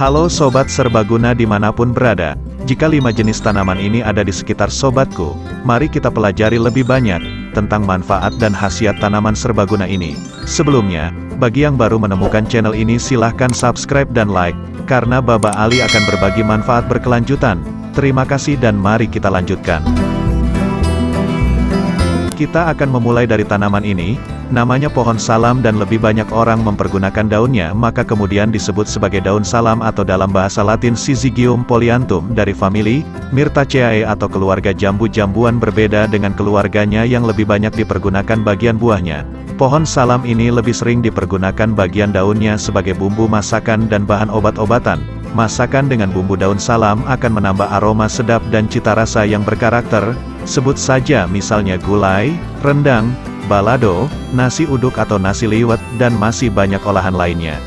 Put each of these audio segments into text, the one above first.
Halo Sobat Serbaguna di mana pun berada, jika lima jenis tanaman ini ada di sekitar sobatku, mari kita pelajari lebih banyak, tentang manfaat dan khasiat tanaman serbaguna ini. Sebelumnya, bagi yang baru menemukan channel ini silahkan subscribe dan like, karena Baba Ali akan berbagi manfaat berkelanjutan. Terima kasih dan mari kita lanjutkan. Kita akan memulai dari tanaman ini, namanya pohon salam dan lebih banyak orang mempergunakan daunnya maka kemudian disebut sebagai daun salam atau dalam bahasa latin Syzygium polyanthum dari famili, Myrtaceae atau keluarga jambu-jambuan berbeda dengan keluarganya yang lebih banyak dipergunakan bagian buahnya. Pohon salam ini lebih sering dipergunakan bagian daunnya sebagai bumbu masakan dan bahan obat-obatan. Masakan dengan bumbu daun salam akan menambah aroma sedap dan cita rasa yang berkarakter, Sebut saja misalnya gulai, rendang, balado, nasi uduk atau nasi liwet, dan masih banyak olahan lainnya.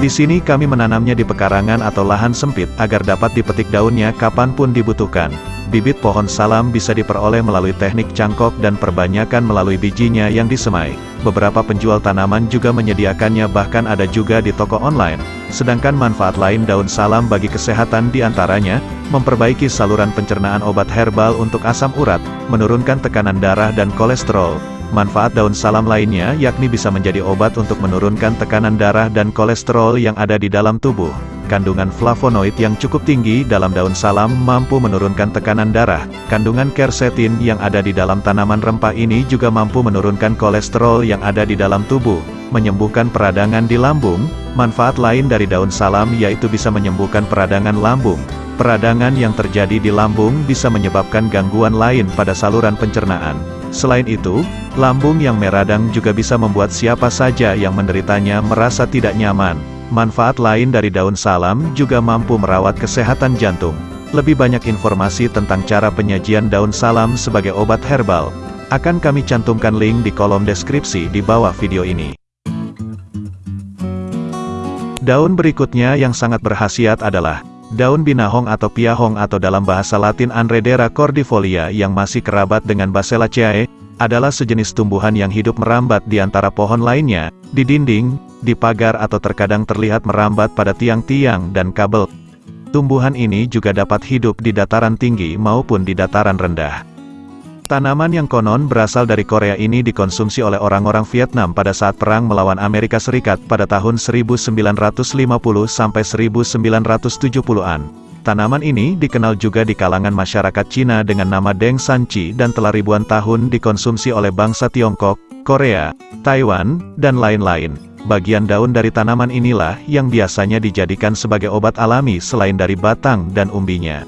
Di sini kami menanamnya di pekarangan atau lahan sempit agar dapat dipetik daunnya kapan pun dibutuhkan. Bibit pohon salam bisa diperoleh melalui teknik cangkok dan perbanyakan melalui bijinya yang disemai. Beberapa penjual tanaman juga menyediakannya bahkan ada juga di toko online. Sedangkan manfaat lain daun salam bagi kesehatan di antaranya, memperbaiki saluran pencernaan obat herbal untuk asam urat, menurunkan tekanan darah dan kolesterol. Manfaat daun salam lainnya yakni bisa menjadi obat untuk menurunkan tekanan darah dan kolesterol yang ada di dalam tubuh. Kandungan flavonoid yang cukup tinggi dalam daun salam mampu menurunkan tekanan darah. Kandungan quercetin yang ada di dalam tanaman rempah ini juga mampu menurunkan kolesterol yang ada di dalam tubuh, menyembuhkan peradangan di lambung. Manfaat lain dari daun salam yaitu bisa menyembuhkan peradangan lambung. Peradangan yang terjadi di lambung bisa menyebabkan gangguan lain pada saluran pencernaan. Selain itu, lambung yang meradang juga bisa membuat siapa saja yang menderitanya merasa tidak nyaman. Manfaat lain dari daun salam juga mampu merawat kesehatan jantung. Lebih banyak informasi tentang cara penyajian daun salam sebagai obat herbal, akan kami cantumkan link di kolom deskripsi di bawah video ini. Daun berikutnya yang sangat berhasiat adalah daun binahong atau piahong atau dalam bahasa latin Anredera cordifolia yang masih kerabat dengan Baselaceae, adalah sejenis tumbuhan yang hidup merambat di antara pohon lainnya, di dinding, di pagar atau terkadang terlihat merambat pada tiang-tiang dan kabel. Tumbuhan ini juga dapat hidup di dataran tinggi maupun di dataran rendah. Tanaman yang konon berasal dari Korea ini dikonsumsi oleh orang-orang Vietnam pada saat perang melawan Amerika Serikat pada tahun 1950 sampai 1970-an. Tanaman ini dikenal juga di kalangan masyarakat Cina dengan nama Deng Sanchi dan telah ribuan tahun dikonsumsi oleh bangsa Tiongkok, Korea, Taiwan, dan lain-lain. Bagian daun dari tanaman inilah yang biasanya dijadikan sebagai obat alami selain dari batang dan umbinya.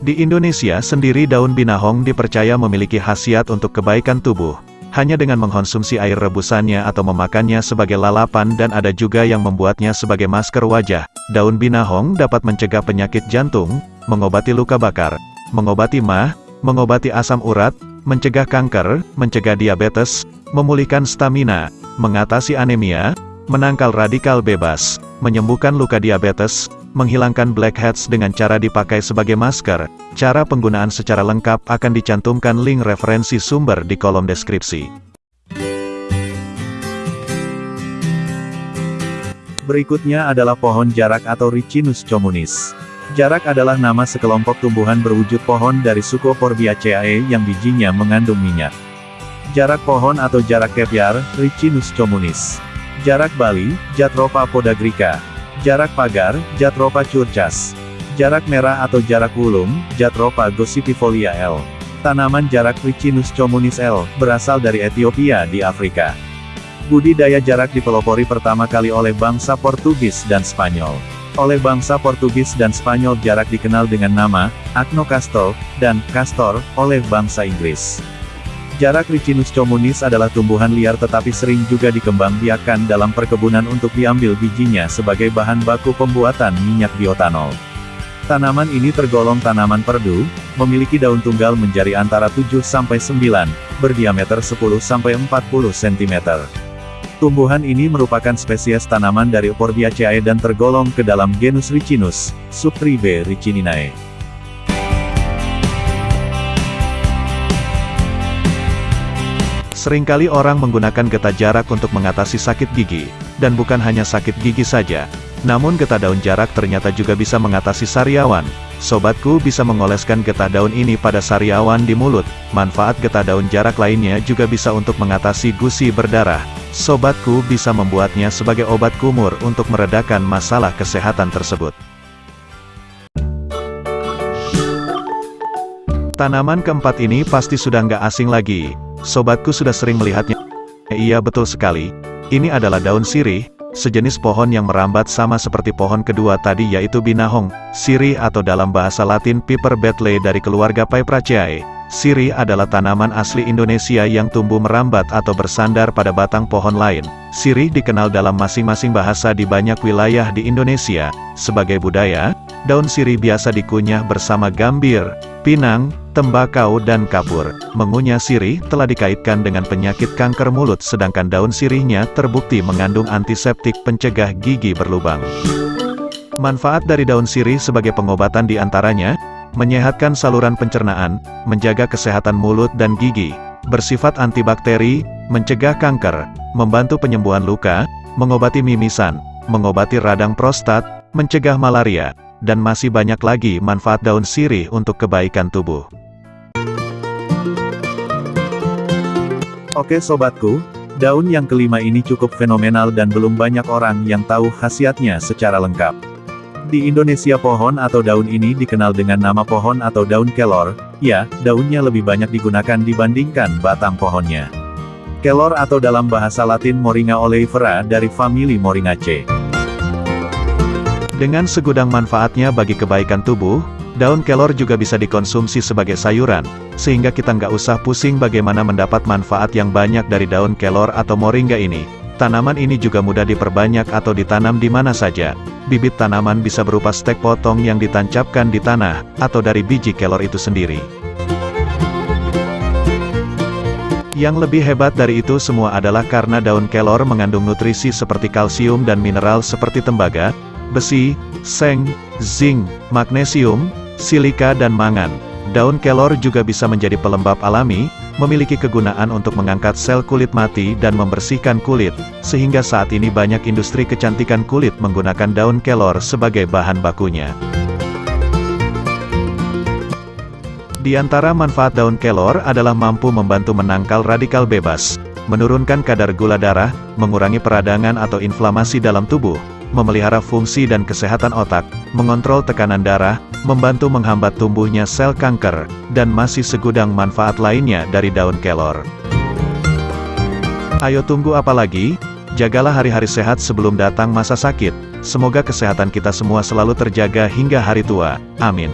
Di Indonesia sendiri daun binahong dipercaya memiliki khasiat untuk kebaikan tubuh. Hanya dengan mengkonsumsi air rebusannya atau memakannya sebagai lalapan dan ada juga yang membuatnya sebagai masker wajah. Daun binahong dapat mencegah penyakit jantung, mengobati luka bakar, mengobati mah, mengobati asam urat, mencegah kanker, mencegah diabetes, memulihkan stamina, mengatasi anemia, menangkal radikal bebas, menyembuhkan luka diabetes, menghilangkan blackheads dengan cara dipakai sebagai masker. Cara penggunaan secara lengkap akan dicantumkan link referensi sumber di kolom deskripsi. Berikutnya adalah pohon jarak atau Ricinus communis. Jarak adalah nama sekelompok tumbuhan berwujud pohon dari suku Forbiaceae yang bijinya mengandung minyak. Jarak pohon atau jarak kepiar, Ricinus communis. Jarak Bali, Jatropa podagrica. Jarak pagar, Jatropa curcas. Jarak merah atau jarak wulung, Jatropa gossipifolia L. Tanaman jarak Ricinus communis L, berasal dari Ethiopia di Afrika. Budidaya jarak dipelopori pertama kali oleh bangsa Portugis dan Spanyol. Oleh bangsa Portugis dan Spanyol jarak dikenal dengan nama, Acnocastor, dan Castor, oleh bangsa Inggris. Jarak Ricinus communis adalah tumbuhan liar tetapi sering juga dikembangbiakkan dalam perkebunan untuk diambil bijinya sebagai bahan baku pembuatan minyak biotanol. Tanaman ini tergolong tanaman perdu, memiliki daun tunggal menjari antara 7-9, berdiameter 10-40 cm. Tumbuhan ini merupakan spesies tanaman dari Euphorbia dan tergolong ke dalam genus Ricinus, subtribe Ricininae. Seringkali orang menggunakan getah jarak untuk mengatasi sakit gigi, dan bukan hanya sakit gigi saja. Namun getah daun jarak ternyata juga bisa mengatasi sariawan. Sobatku bisa mengoleskan getah daun ini pada sariawan di mulut. Manfaat getah daun jarak lainnya juga bisa untuk mengatasi gusi berdarah. Sobatku bisa membuatnya sebagai obat kumur untuk meredakan masalah kesehatan tersebut. Tanaman keempat ini pasti sudah nggak asing lagi, Sobatku sudah sering melihatnya. Iya betul sekali. Ini adalah daun sirih, sejenis pohon yang merambat sama seperti pohon kedua tadi yaitu binahong, sirih atau dalam bahasa latin Piper betley dari keluarga Piperaceae. Sirih adalah tanaman asli Indonesia yang tumbuh merambat atau bersandar pada batang pohon lain. Sirih dikenal dalam masing-masing bahasa di banyak wilayah di Indonesia. Sebagai budaya, daun sirih biasa dikunyah bersama gambir, pinang, tembakau dan kapur. Mengunyah sirih telah dikaitkan dengan penyakit kanker mulut sedangkan daun sirihnya terbukti mengandung antiseptik pencegah gigi berlubang. Manfaat dari daun sirih sebagai pengobatan di antaranya, menyehatkan saluran pencernaan, menjaga kesehatan mulut dan gigi, bersifat antibakteri, mencegah kanker, membantu penyembuhan luka, mengobati mimisan, mengobati radang prostat, mencegah malaria, dan masih banyak lagi manfaat daun sirih untuk kebaikan tubuh. Oke sobatku, daun yang kelima ini cukup fenomenal dan belum banyak orang yang tahu khasiatnya secara lengkap. Di Indonesia pohon atau daun ini dikenal dengan nama pohon atau daun kelor, ya, daunnya lebih banyak digunakan dibandingkan batang pohonnya. Kelor atau dalam bahasa latin Moringa oleifera dari famili Moringaceae. Dengan segudang manfaatnya bagi kebaikan tubuh, Daun kelor juga bisa dikonsumsi sebagai sayuran, sehingga kita nggak usah pusing bagaimana mendapat manfaat yang banyak dari daun kelor atau moringa ini. Tanaman ini juga mudah diperbanyak atau ditanam di mana saja. Bibit tanaman bisa berupa stek potong yang ditancapkan di tanah, atau dari biji kelor itu sendiri. Yang lebih hebat dari itu semua adalah karena daun kelor mengandung nutrisi seperti kalsium dan mineral seperti tembaga, besi, seng, zinc, magnesium, silika dan mangan. Daun kelor juga bisa menjadi pelembab alami, memiliki kegunaan untuk mengangkat sel kulit mati dan membersihkan kulit, sehingga saat ini banyak industri kecantikan kulit menggunakan daun kelor sebagai bahan bakunya. Di antara manfaat daun kelor adalah mampu membantu menangkal radikal bebas, menurunkan kadar gula darah, mengurangi peradangan atau inflamasi dalam tubuh, memelihara fungsi dan kesehatan otak, mengontrol tekanan darah, membantu menghambat tumbuhnya sel kanker, dan masih segudang manfaat lainnya dari daun kelor. Ayo tunggu apa lagi? Jagalah hari-hari sehat sebelum datang masa sakit. Semoga kesehatan kita semua selalu terjaga hingga hari tua. Amin.